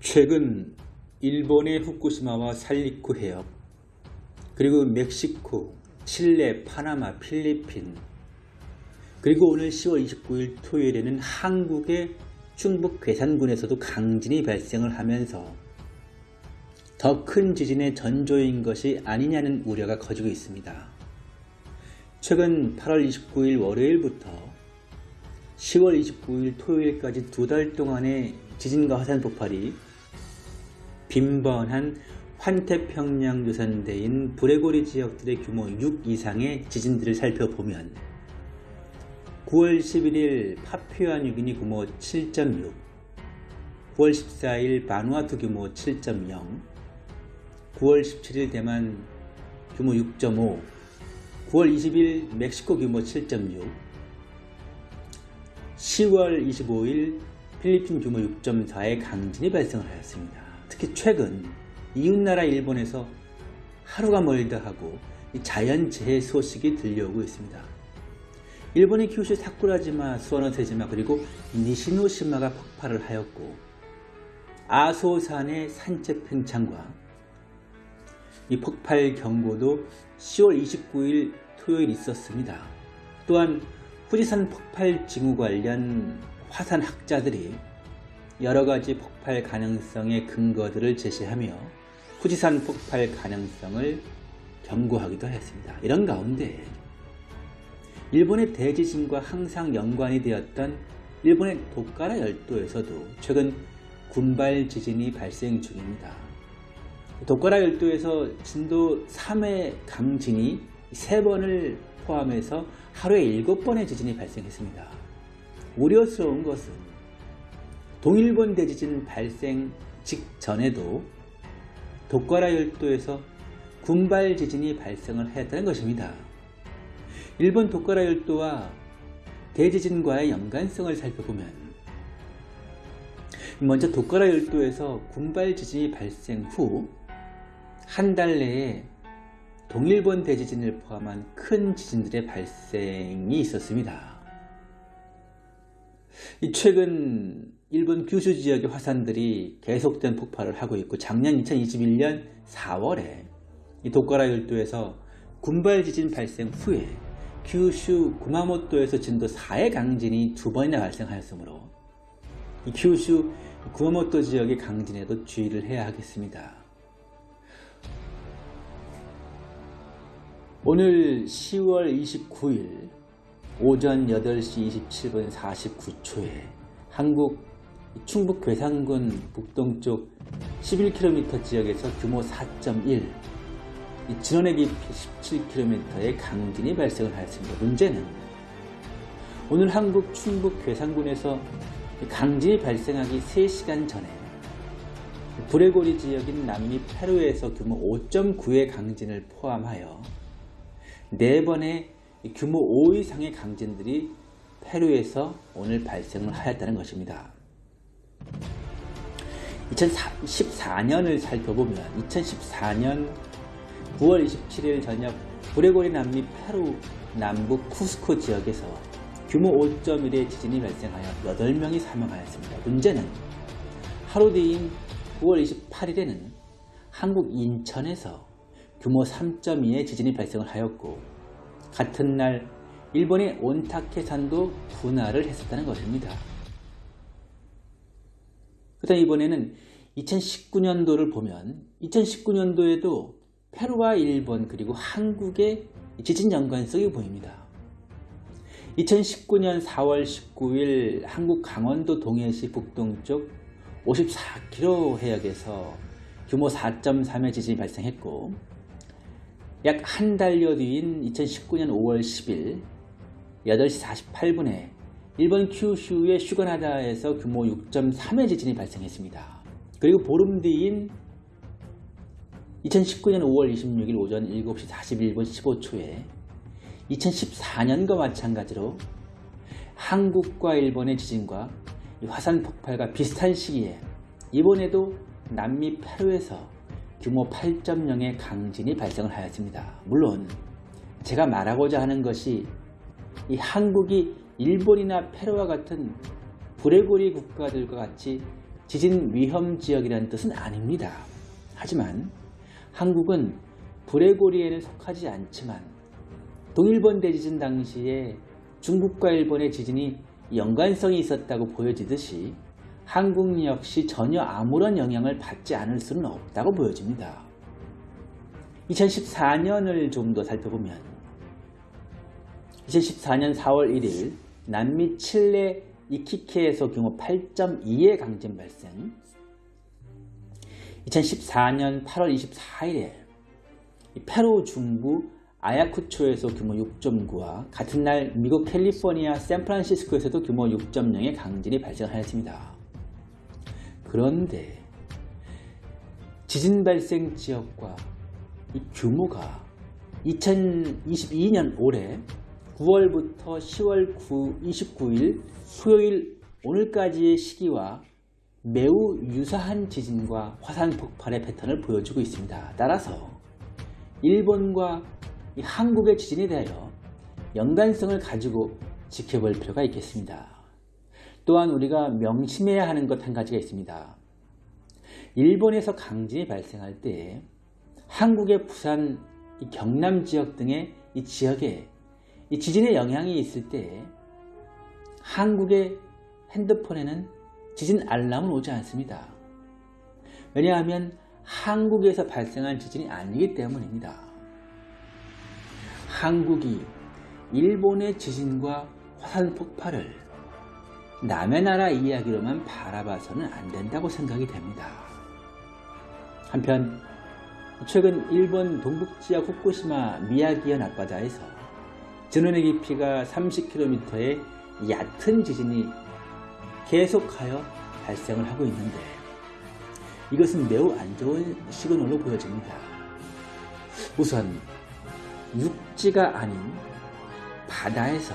최근 일본의 후쿠시마와 살리쿠 해협, 그리고 멕시코, 칠레, 파나마, 필리핀, 그리고 오늘 10월 29일 토요일에는 한국의 충북 괴산군에서도 강진이 발생을 하면서 더 큰 지진의 전조인 것이 아니냐는 우려가 커지고 있습니다. 최근 8월 29일 월요일부터 10월 29일 토요일까지 두 달 동안의 지진과 화산 폭발이 빈번한 환태평양 유산대인 브레고리 지역들의 규모 6 이상의 지진들을 살펴보면 9월 11일 파퓨아 뉴기니 규모 7.6 9월 14일 바누아투 규모 7.0 9월 17일 대만 규모 6.5 9월 20일 멕시코 규모 7.6 10월 25일 필리핀 규모 6.4의 강진이 발생을 하였습니다. 특히 최근 이웃나라 일본에서 하루가 멀다 하고 자연재해 소식이 들려오고 있습니다. 일본의 규슈 사쿠라지마, 수원어세지마 그리고 니시노시마가 폭발을 하였고 아소산의 산책 팽창과 이 폭발 경고도 10월 29일 토요일 있었습니다. 또한 후지산 폭발 징후 관련 화산 학자들이 여러 가지 폭발 가능성의 근거들을 제시하며 후지산 폭발 가능성을 경고하기도 했습니다. 이런 가운데 일본의 대지진과 항상 연관이 되었던 일본의 도카라 열도에서도 최근 군발 지진이 발생 중입니다. 도카라 열도에서 진도 3의 강진이 3번을 포함해서 하루에 7번의 지진이 발생했습니다. 우려스러운 것은 동일본 대지진 발생 직전에도 도카라 열도에서 군발 지진이 발생을 했다는 것입니다. 일본 도카라 열도와 대지진과의 연관성을 살펴보면 먼저 도카라 열도에서 군발 지진이 발생 후 한 달 내에 동일본 대지진을 포함한 큰 지진들의 발생이 있었습니다. 최근 일본 규슈 지역의 화산들이 계속된 폭발을 하고 있고 작년 2021년 4월에 도카라 열도에서 군발 지진 발생 후에 규슈 구마모토에서 진도 4의 강진이 두 번이나 발생하였으므로 규슈 구마모토 지역의 강진에도 주의를 해야 하겠습니다. 오늘 10월 29일 오전 8시 27분 49초에 한국 충북 괴산군 북동쪽 11km 지역에서 규모 4.1 진원의 깊이 17km의 강진이 발생을 하였습니다. 문제는 오늘 한국 충북 괴산군에서 강진이 발생하기 3시간 전에 브레고리 지역인 남미 페루에서 규모 5.9의 강진을 포함하여 4번의 규모 5 이상의 강진들이 페루에서 오늘 발생을 하였다는 것입니다. 2014년을 살펴보면 2014년 9월 27일 저녁 브레고리 남미 페루 남북 쿠스코 지역에서 규모 5.1의 지진이 발생하여 8명이 사망하였습니다. 문제는 하루 뒤인 9월 28일에는 한국 인천에서 규모 3.2의 지진이 발생을 하였고 같은 날 일본의 온타케산도 분할을 했었다는 것입니다. 그다음 이번에는 2019년도를 보면 2019년도에도 페루와 일본 그리고 한국의 지진 연관성이 보입니다. 2019년 4월 19일 한국 강원도 동해시 북동쪽 54km 해역에서 규모 4.3의 지진이 발생했고 약 한 달여 뒤인 2019년 5월 10일 8시 48분에 일본 큐슈의 슈가나다에서 규모 6.3의 지진이 발생했습니다. 그리고 보름 뒤인 2019년 5월 26일 오전 7시 41분 15초에 2014년과 마찬가지로 한국과 일본의 지진과 화산 폭발과 비슷한 시기에 이번에도 남미 페루에서 규모 8.0의 강진이 발생을 하였습니다. 물론 제가 말하고자 하는 것이 이 한국이 일본이나 페루와 같은 브레고리 국가들과 같이 지진 위험 지역이라는 뜻은 아닙니다. 하지만 한국은 브레고리에는 속하지 않지만 동일본 대지진 당시에 중국과 일본의 지진이 연관성이 있었다고 보여지듯이 한국 역시 전혀 아무런 영향을 받지 않을 수는 없다고 보여집니다. 2014년을 좀 더 살펴보면 2014년 4월 1일 남미 칠레 이키케에서 규모 8.2의 강진 발생 2014년 8월 24일에 페루 중부 아야쿠초에서 규모 6.9와 같은 날 미국 캘리포니아 샌프란시스코에서도 규모 6.0의 강진이 발생하였습니다. 그런데 지진 발생 지역과 이 규모가 2022년 올해 9월부터 10월 9, 29일 토요일 오늘까지의 시기와 매우 유사한 지진과 화산 폭발의 패턴을 보여주고 있습니다. 따라서 일본과 한국의 지진에 대하여 연관성을 가지고 지켜볼 필요가 있겠습니다. 또한 우리가 명심해야 하는 것 한 가지가 있습니다. 일본에서 강진이 발생할 때 한국의 부산, 경남 지역 등의 이 지역에 이 지진의 영향이 있을 때 한국의 핸드폰에는 지진 알람은 오지 않습니다. 왜냐하면 한국에서 발생한 지진이 아니기 때문입니다. 한국이 일본의 지진과 화산 폭발을 남의 나라 이야기로만 바라봐서는 안 된다고 생각이 됩니다. 한편 최근 일본 동북지역 후쿠시마 미야기현 앞바다에서 전원의 깊이가 30km의 얕은 지진이 계속하여 발생을 하고 있는데 이것은 매우 안 좋은 시그널로 보여집니다. 우선 육지가 아닌 바다에서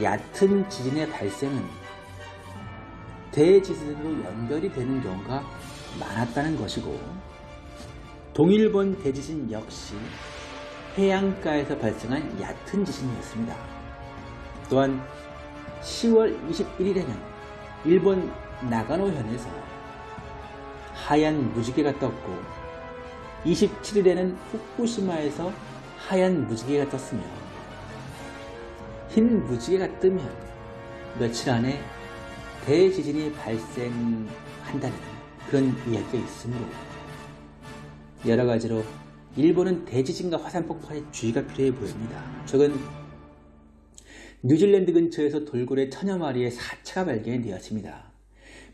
얕은 지진의 발생은 대지진으로 연결이 되는 경우가 많았다는 것이고 동일본 대지진 역시 해안가에서 발생한 얕은 지진이었습니다. 또한 10월 21일에는 일본 나가노현에서 하얀 무지개가 떴고 27일에는 후쿠시마에서 하얀 무지개가 떴으며 흰 무지개가 뜨면 며칠 안에 대지진이 발생한다는 그런 이야기가 있으므로 여러 가지로 일본은 대지진과 화산 폭발에 주의가 필요해 보입니다. 최근 뉴질랜드 근처에서 돌고래 천여 마리의 사체가 발견이 되었습니다.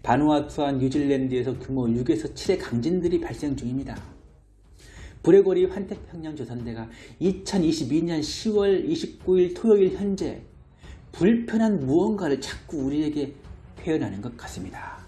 바누아투와 뉴질랜드에서 규모 6에서 7의 강진들이 발생 중입니다. 브레고리 환태평양 조선대가 2022년 10월 29일 토요일 현재 불편한 무언가를 자꾸 우리에게 표현하는 것 같습니다.